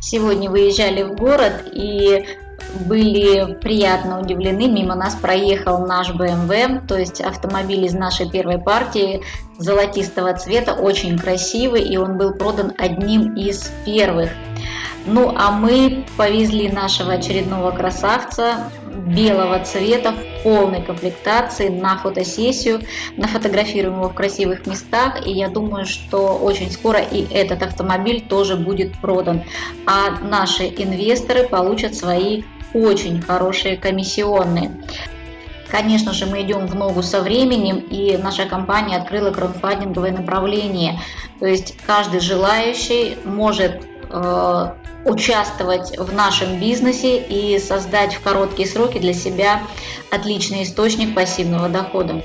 сегодня выезжали в город и были приятно удивлены. Мимо нас проехал наш BMW, то есть автомобиль из нашей первой партии золотистого цвета, очень красивый, и он был продан одним из первых. Ну а мы повезли нашего очередного красавца белого цвета в полной комплектации на фотосессию, нафотографируем его в красивых местах, и я думаю, что очень скоро и этот автомобиль тоже будет продан, а наши инвесторы получат свои очень хорошие комиссионные. Конечно же, мы идем в ногу со временем, и наша компания открыла краудфандинговое направление. То есть каждый желающий может э, участвовать в нашем бизнесе и создать в короткие сроки для себя отличный источник пассивного дохода.